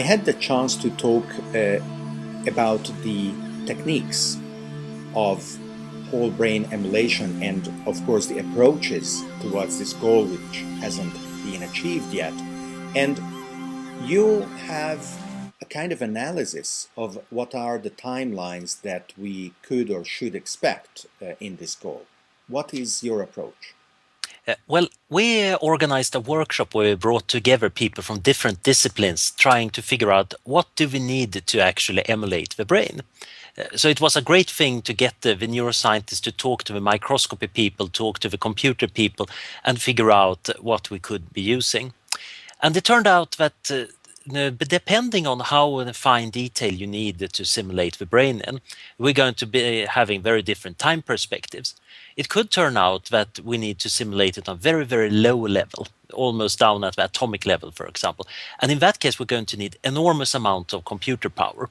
I had the chance to talk uh, about the techniques of whole brain emulation and of course the approaches towards this goal which hasn't been achieved yet. And you have a kind of analysis of what are the timelines that we could or should expect uh, in this goal. What is your approach? Uh, well, we organized a workshop where we brought together people from different disciplines trying to figure out what do we need to actually emulate the brain. Uh, so it was a great thing to get the, the, neuroscientists to talk to the microscopy people, talk to the computer people, and figure out what we could be using. And it turned out that uh, Uh, depending on how fine detail you need to simulate the brain in, we're going to be uh, having very different time perspectives. It could turn out that we need to simulate it on very, very low level, almost down at the atomic level, for example. And in that case, we're going to need enormous amount of computer power,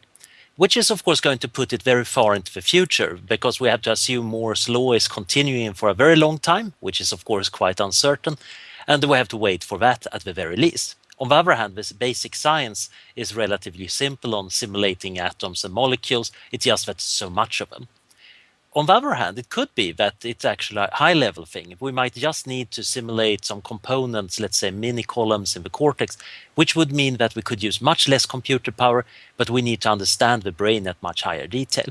which is of course going to put it very far into the future because we have to assume Moore's law is continuing for a very long time, which is of course quite uncertain. And we have to wait for that at the very least. On the other hand, this basic science is relatively simple on simulating atoms and molecules. It's just that so much of them. On the other hand, it could be that it's actually a high level thing. We might just need to simulate some components, let's say mini columns in the cortex, which would mean that we could use much less computer power, but we need to understand the brain at much higher detail.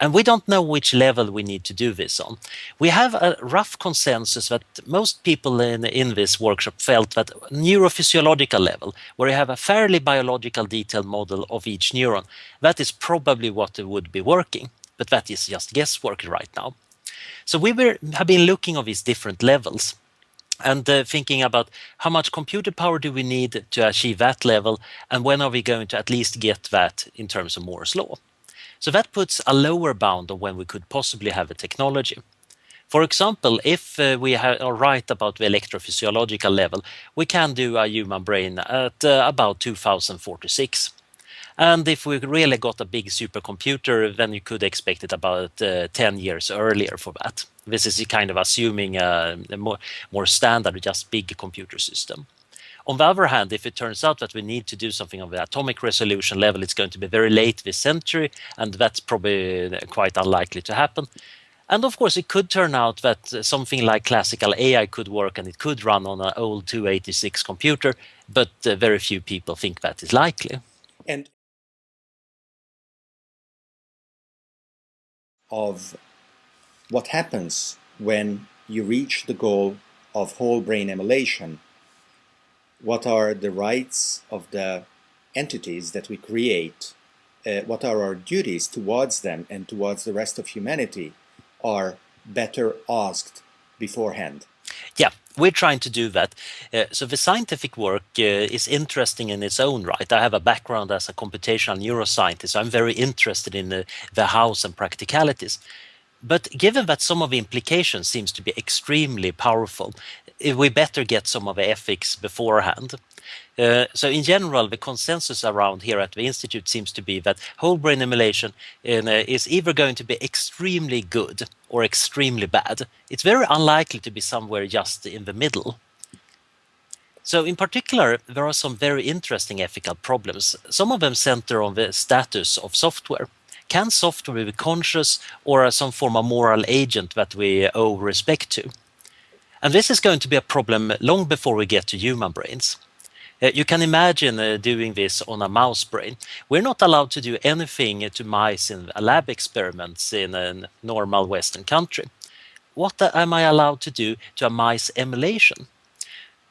And we don't know which level we need to do this on. We have a rough consensus that most people in, in this workshop felt that neurophysiological level, where you have a fairly biological detailed model of each neuron, that is probably what would be working. But that is just guesswork right now. So we were, have been looking at these different levels and uh, thinking about how much computer power do we need to achieve that level and when are we going to at least get that in terms of Moore's law. So that puts a lower bound of when we could possibly have a technology. For example, if uh, we are right about the electrophysiological level, we can do a human brain at uh, about 2046. And if we really got a big supercomputer, then you could expect it about uh, 10 years earlier for that. This is kind of assuming a, a more, more standard, just big computer system. On the other hand, if it turns out that we need to do something on the atomic resolution level, it's going to be very late this century, and that's probably quite unlikely to happen. And of course, it could turn out that something like classical AI could work and it could run on an old 286 computer, but uh, very few people think that is likely. And of what happens when you reach the goal of whole brain emulation what are the rights of the entities that we create, uh, what are our duties towards them and towards the rest of humanity are better asked beforehand. Yeah, we're trying to do that. Uh, so the scientific work uh, is interesting in its own right. I have a background as a computational neuroscientist. So I'm very interested in the, the hows and practicalities. But given that some of the implications seems to be extremely powerful, we better get some of the ethics beforehand. Uh, so in general, the consensus around here at the Institute seems to be that whole brain emulation uh, is either going to be extremely good or extremely bad. It's very unlikely to be somewhere just in the middle. So in particular, there are some very interesting ethical problems. Some of them center on the status of software. Can software be conscious or some form of moral agent that we owe respect to? And this is going to be a problem long before we get to human brains. Uh, you can imagine uh, doing this on a mouse brain. We're not allowed to do anything to mice in lab experiments in a normal Western country. What am I allowed to do to a mice emulation?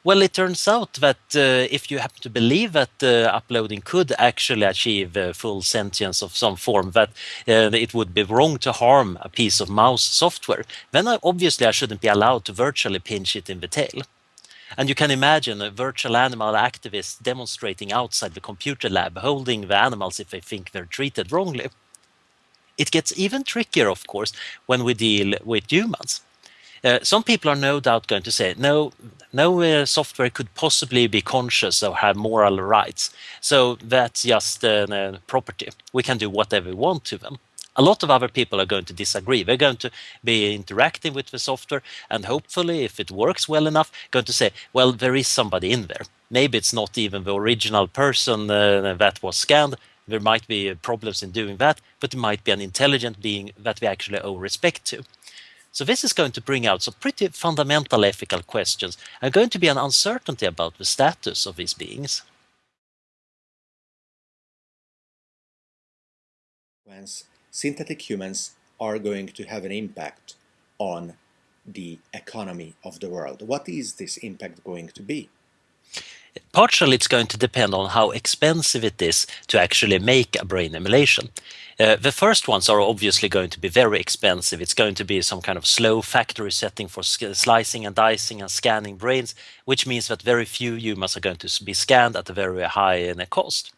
Well, it turns out that uh, if you happen to believe that uh, uploading could actually achieve uh, full sentience of some form, that uh, it would be wrong to harm a piece of mouse software, then I, obviously I shouldn't be allowed to virtually pinch it in the tail. And you can imagine a virtual animal activist demonstrating outside the computer lab, holding the animals if they think they're treated wrongly. It gets even trickier, of course, when we deal with humans. Uh, some people are no doubt going to say, no, no uh, software could possibly be conscious or have moral rights. So that's just a uh, property. We can do whatever we want to them. a lot of other people are going to disagree. They're going to be interacting with the software and hopefully, if it works well enough, going to say, well, there is somebody in there. Maybe it's not even the original person uh, that was scanned. There might be problems in doing that, but it might be an intelligent being that we actually owe respect to. So this is going to bring out some pretty fundamental ethical questions and going to be an uncertainty about the status of these beings. synthetic humans are going to have an impact on the economy of the world. What is this impact going to be? Partially, it's going to depend on how expensive it is to actually make a brain emulation. Uh, the first ones are obviously going to be very expensive. It's going to be some kind of slow factory setting for slicing and dicing and scanning brains, which means that very few humans are going to be scanned at a very high uh, cost.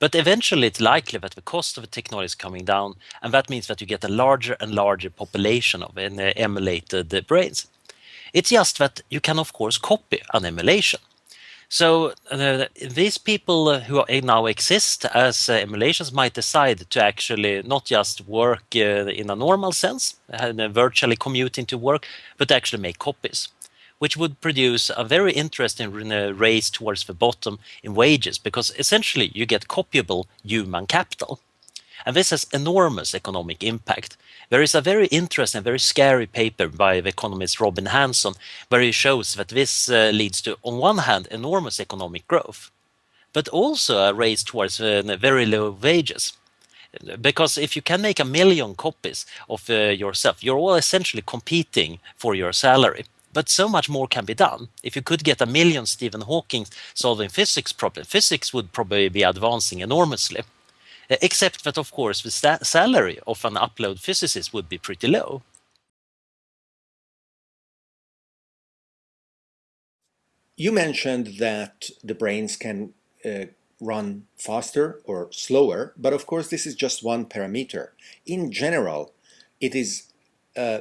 But eventually it's likely that the cost of the technology is coming down, and that means that you get a larger and larger population of uh, emulated uh, brains. It's just that you can of course copy an emulation. So uh, these people uh, who now exist as uh, emulations might decide to actually not just work uh, in a normal sense, uh, virtually commuting to work, but actually make copies which would produce a very interesting race towards the bottom in wages because essentially you get copyable human capital. And this has enormous economic impact. There is a very interesting, very scary paper by the economist Robin Hanson where he shows that this uh, leads to, on one hand, enormous economic growth, but also a race towards uh, very low wages. Because if you can make a million copies of uh, yourself, you're all essentially competing for your salary. But so much more can be done. If you could get a million Stephen Hawking solving physics problems, physics would probably be advancing enormously. Uh, except that, of course, the salary of an upload physicist would be pretty low. You mentioned that the brains can uh, run faster or slower, but of course this is just one parameter. In general, it is uh,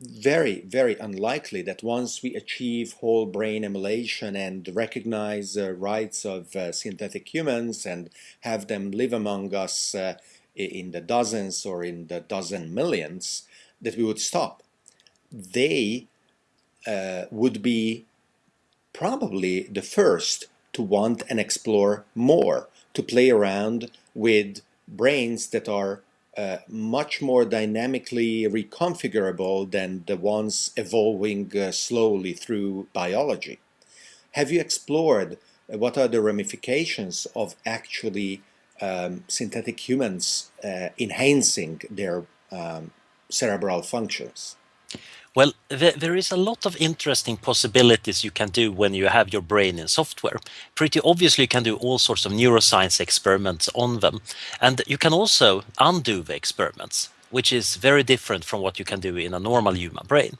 very, very unlikely that once we achieve whole brain emulation and recognize uh, rights of uh, synthetic humans and have them live among us uh, in the dozens or in the dozen millions, that we would stop. They uh, would be probably the first to want and explore more, to play around with brains that are uh, much more dynamically reconfigurable than the ones evolving uh, slowly through biology. Have you explored uh, what are the ramifications of actually um, synthetic humans uh, enhancing their um, cerebral functions? Well, there is a lot of interesting possibilities you can do when you have your brain in software. Pretty obviously, you can do all sorts of neuroscience experiments on them. And you can also undo the experiments, which is very different from what you can do in a normal human brain.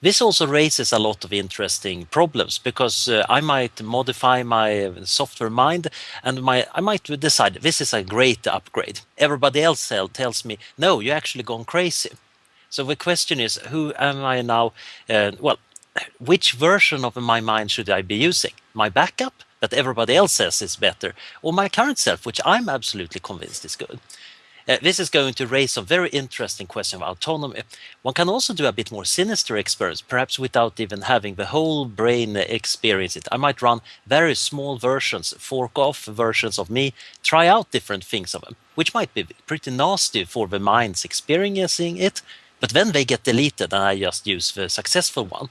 This also raises a lot of interesting problems because uh, I might modify my software mind and my I might decide this is a great upgrade. Everybody else tells me, no, you're actually gone crazy. So the question is, who am I now? Uh, well, which version of my mind should I be using? My backup that everybody else says is better, or my current self, which I'm absolutely convinced is good? Uh, this is going to raise some very interesting question of autonomy. One can also do a bit more sinister experiments, perhaps without even having the whole brain experience it. I might run very small versions, fork off versions of me, try out different things of them, which might be pretty nasty for the minds experiencing it, but then they get deleted and I just use the successful one.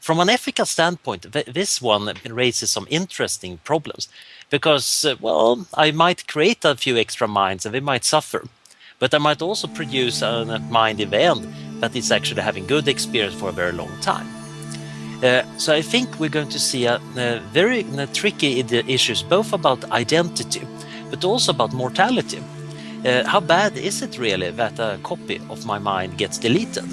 From an ethical standpoint, this one raises some interesting problems because, uh, well, I might create a few extra minds and they might suffer, but I might also produce a mind end that is actually having good experience for a very long time. Uh, so I think we're going to see a, a very a tricky issues, both about identity, but also about mortality. Uh, how bad is it really that a copy of my mind gets deleted?